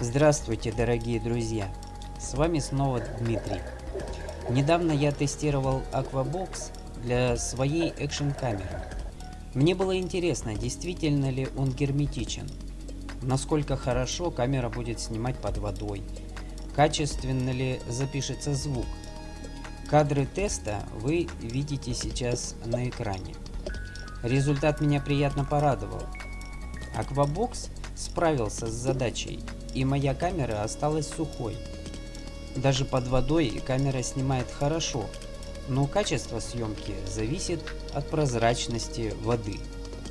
Здравствуйте, дорогие друзья! С вами снова Дмитрий. Недавно я тестировал Aquabox для своей экшн-камеры. Мне было интересно, действительно ли он герметичен, насколько хорошо камера будет снимать под водой, качественно ли запишется звук. Кадры теста вы видите сейчас на экране. Результат меня приятно порадовал. Aquabox справился с задачей, и моя камера осталась сухой. Даже под водой камера снимает хорошо, но качество съемки зависит от прозрачности воды.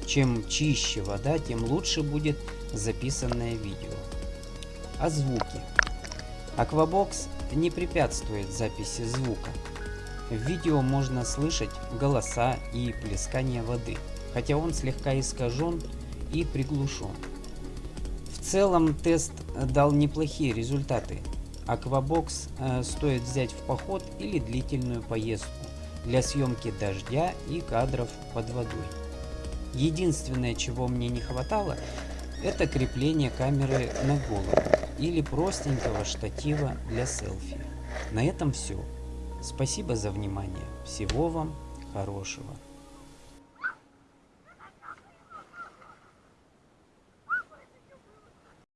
Чем чище вода, тем лучше будет записанное видео. О звуке. Aquabox не препятствует записи звука. В видео можно слышать голоса и плескание воды, хотя он слегка искажен и приглушен. Целом тест дал неплохие результаты. Aquabox э, стоит взять в поход или длительную поездку для съемки дождя и кадров под водой. Единственное, чего мне не хватало, это крепление камеры на голову или простенького штатива для селфи. На этом все. Спасибо за внимание. Всего вам хорошего.